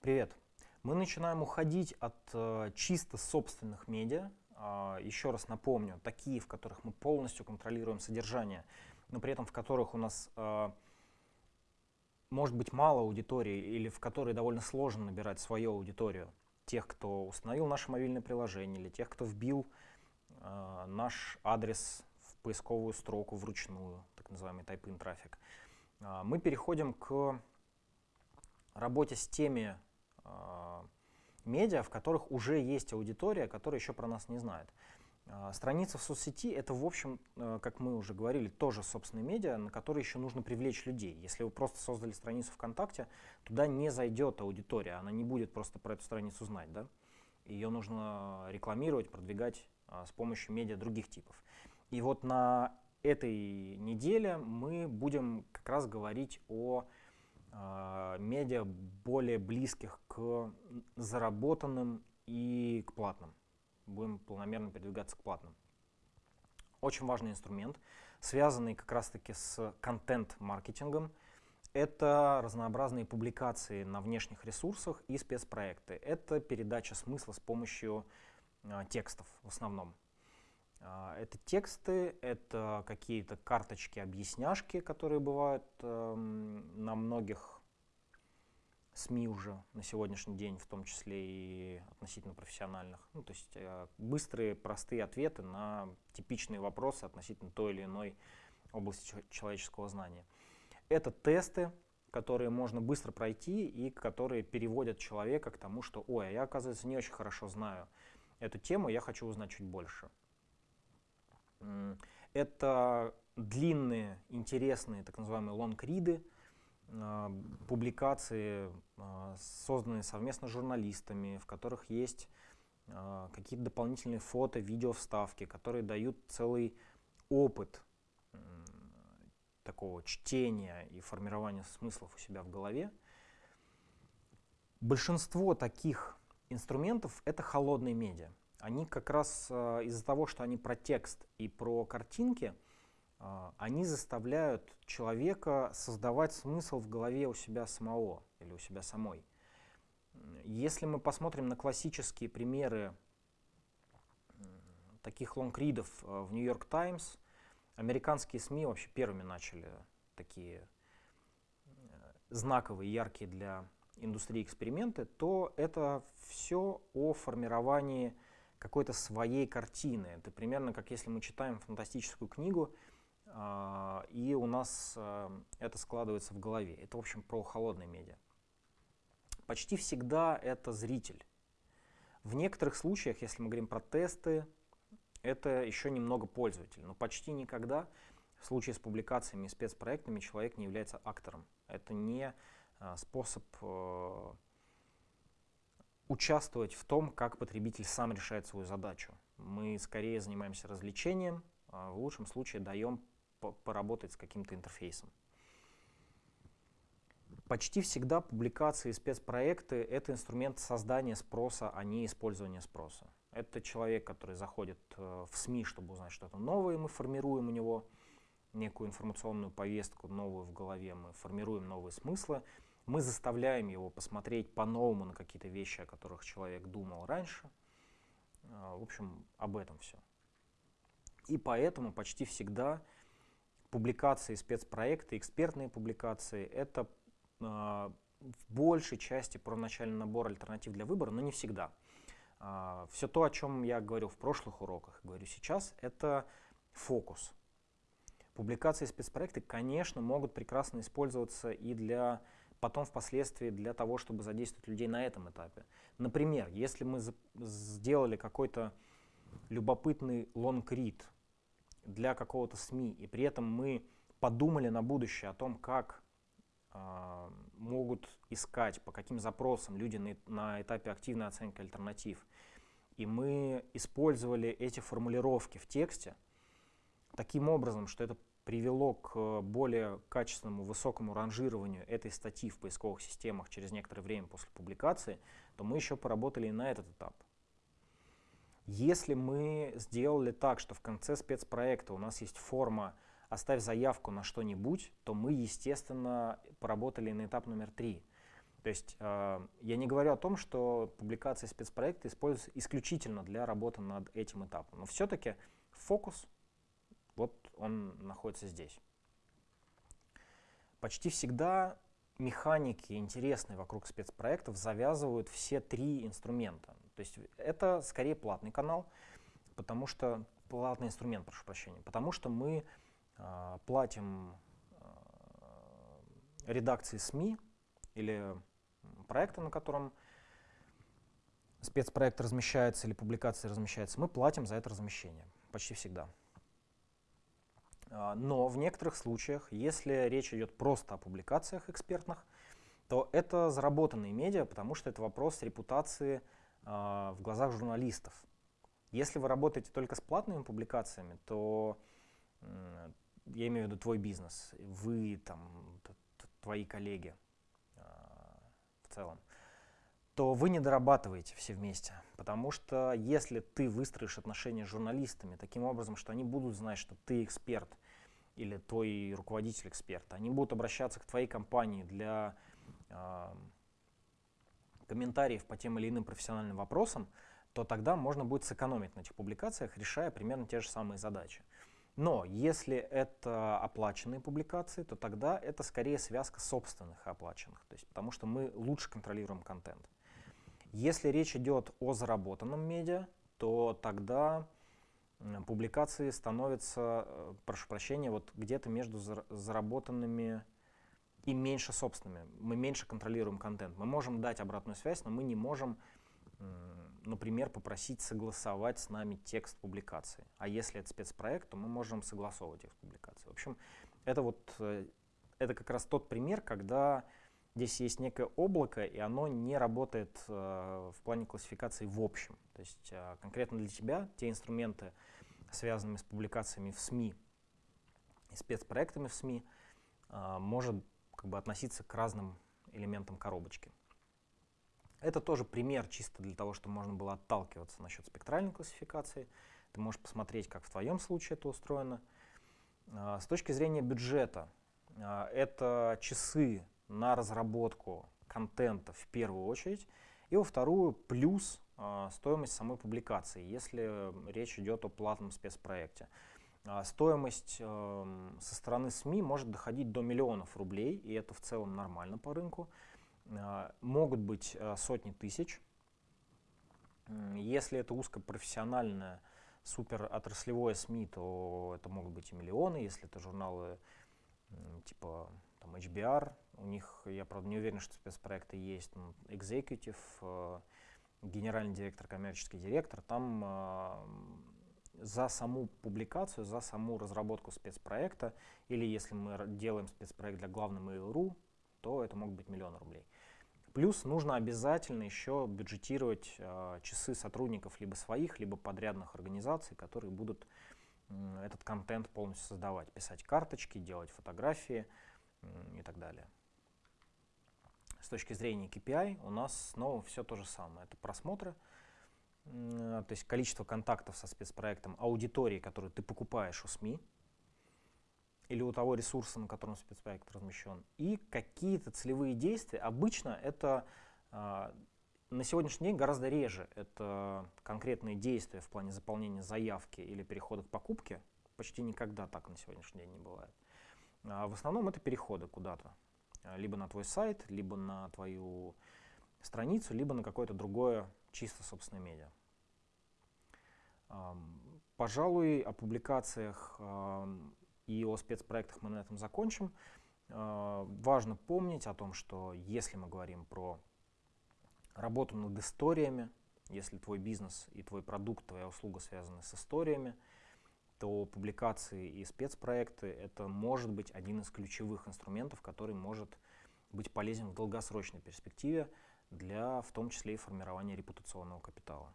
Привет! Мы начинаем уходить от э, чисто собственных медиа. Э, еще раз напомню, такие, в которых мы полностью контролируем содержание, но при этом в которых у нас э, может быть мало аудитории или в которой довольно сложно набирать свою аудиторию. Тех, кто установил наше мобильное приложение или тех, кто вбил э, наш адрес в поисковую строку вручную, так называемый type-in трафик. Мы переходим к работе с теми а, медиа, в которых уже есть аудитория, которая еще про нас не знает. А, страница в соцсети — это, в общем, э, как мы уже говорили, тоже собственные медиа, на которые еще нужно привлечь людей. Если вы просто создали страницу ВКонтакте, туда не зайдет аудитория, она не будет просто про эту страницу знать. Да? Ее нужно рекламировать, продвигать с помощью медиа других типов. И вот на этой неделе мы будем как раз говорить о э, медиа более близких к заработанным и к платным. Будем планомерно передвигаться к платным. Очень важный инструмент, связанный как раз-таки с контент-маркетингом. Это разнообразные публикации на внешних ресурсах и спецпроекты. Это передача смысла с помощью э, текстов в основном. А, это тексты, это какие-то карточки, объясняшки, которые бывают э, на многих СМИ уже на сегодняшний день, в том числе и относительно профессиональных. Ну, то есть э, быстрые, простые ответы на типичные вопросы относительно той или иной области человеческого знания. Это тесты, которые можно быстро пройти и которые переводят человека к тому, что «Ой, а я, оказывается, не очень хорошо знаю эту тему, я хочу узнать чуть больше». Это длинные, интересные, так называемые лонгриды, публикации, а, созданные совместно с журналистами, в которых есть а, какие-то дополнительные фото, видео вставки, которые дают целый опыт такого чтения и формирования смыслов у себя в голове. Большинство таких инструментов — это холодные медиа они как раз из-за того, что они про текст и про картинки, они заставляют человека создавать смысл в голове у себя самого или у себя самой. Если мы посмотрим на классические примеры таких лонгридов э, в Нью-Йорк Таймс, американские СМИ вообще первыми начали такие знаковые, яркие для индустрии эксперименты, то это все о формировании какой-то своей картины. Это примерно как если мы читаем фантастическую книгу, э, и у нас э, это складывается в голове. Это, в общем, про холодные медиа. Почти всегда это зритель. В некоторых случаях, если мы говорим про тесты, это еще немного пользователь, но почти никогда в случае с публикациями и спецпроектами человек не является актором. Это не э, способ участвовать в том, как потребитель сам решает свою задачу. Мы скорее занимаемся развлечением, а в лучшем случае даем поработать с каким-то интерфейсом. Почти всегда публикации и спецпроекты — это инструмент создания спроса, а не использования спроса. Это человек, который заходит э, в СМИ, чтобы узнать что-то новое, мы формируем у него некую информационную повестку новую в голове, мы формируем новые смыслы, мы заставляем его посмотреть по-новому на какие-то вещи, о которых человек думал раньше. А, в общем, об этом все. И поэтому почти всегда публикации спецпроекты, экспертные публикации — это э, в большей части про начальный набор альтернатив для выбора, но не всегда. Э, все то, о чем я говорил в прошлых уроках, говорю сейчас, это фокус. Публикации спецпроекты, конечно, могут прекрасно использоваться и для потом впоследствии для того, чтобы задействовать людей на этом этапе. Например, если мы сделали какой-то любопытный лонгрид для какого-то СМИ, и при этом мы подумали на будущее о том, как э, могут искать, по каким запросам люди на, на этапе активной оценки альтернатив, и мы использовали эти формулировки в тексте таким образом, что это привело к более качественному, высокому ранжированию этой статьи в поисковых системах через некоторое время после публикации, то мы еще поработали и на этот этап. Если мы сделали так, что в конце спецпроекта у нас есть форма «оставь заявку на что-нибудь», то мы, естественно, поработали на этап номер три. То есть э, я не говорю о том, что публикации спецпроекта используются исключительно для работы над этим этапом, но все-таки фокус, вот он находится здесь. Почти всегда механики, интересные вокруг спецпроектов, завязывают все три инструмента. То есть это скорее платный канал, потому что платный инструмент, прошу прощения, потому что мы э, платим э, редакции СМИ или проекта, на котором спецпроект размещается или публикация размещается, мы платим за это размещение почти всегда. А, но в некоторых случаях, если речь идет просто о публикациях экспертных, то это заработанные медиа, потому что это вопрос репутации в глазах журналистов. Если вы работаете только с платными публикациями, то я имею в виду твой бизнес, вы, там, твои коллеги, целом, то вы не дорабатываете все вместе. Потому что если ты выстроишь отношения с журналистами таким образом, что они будут знать, что ты эксперт или твой руководитель эксперт, они будут обращаться к твоей компании для э, комментариев по тем или иным профессиональным вопросам, то тогда можно будет сэкономить на этих публикациях, решая примерно те же самые задачи. Но если это оплаченные публикации, то тогда это скорее связка собственных и оплаченных, то есть потому что мы лучше контролируем контент. Если речь идет о заработанном медиа, то тогда публикации становятся, э, прошу прощения, вот где-то между заработанными и меньше собственными. Мы меньше контролируем контент. Мы можем дать обратную связь, но мы не можем например, попросить согласовать с нами текст публикации. А если это спецпроект, то мы можем согласовывать текст публикации. В общем, это вот э, это как раз тот пример, когда здесь есть некое облако, и оно не работает э, в плане классификации в общем. То есть э, конкретно для тебя те инструменты, связанные с публикациями в СМИ и спецпроектами в СМИ, может как бы относиться к разным элементам коробочки. Это тоже пример чисто для того, чтобы можно было отталкиваться насчет спектральной классификации. Ты можешь посмотреть, как в твоем случае это устроено. А, с точки зрения бюджета, а, это часы на разработку контента в первую очередь, и во вторую плюс а, стоимость самой публикации, если речь идет о платном спецпроекте. Стоимость эм, со стороны СМИ может доходить до миллионов рублей, и это в целом нормально по рынку. А, могут быть а, сотни тысяч. Если это узкопрофессиональное, супер отраслевое СМИ, то это могут быть и миллионы. Если это журналы типа там, HBR, у них, я правда не уверен, что спецпроекты есть, но Executive, а, генеральный директор, коммерческий директор, там за саму публикацию, за саму разработку спецпроекта, или если мы делаем спецпроект для главной Mail.ru, то это могут быть миллионы рублей. Плюс нужно обязательно еще бюджетировать э, часы сотрудников либо своих, либо подрядных организаций, которые будут э, этот контент полностью создавать, писать карточки, делать фотографии э, и так далее. С точки зрения KPI у нас снова все то же самое. Это просмотры, то есть количество контактов со спецпроектом, аудитории, которую ты покупаешь у СМИ, или у того ресурса, на котором спецпроект размещен, и какие-то целевые действия. Обычно это э, на сегодняшний день гораздо реже. Это конкретные действия в плане заполнения заявки или перехода к покупке. Почти никогда так на сегодняшний день не бывает. А в основном это переходы куда-то. Либо на твой сайт, либо на твою страницу, либо на какое-то другое чисто собственное медиа. Пожалуй, о публикациях и о спецпроектах мы на этом закончим. А, важно помнить о том, что если мы говорим про работу над историями, если твой бизнес и твой продукт, твоя услуга связаны с историями, то публикации и спецпроекты — это может быть один из ключевых инструментов, который может быть полезен в долгосрочной перспективе для в том числе и формирования репутационного капитала.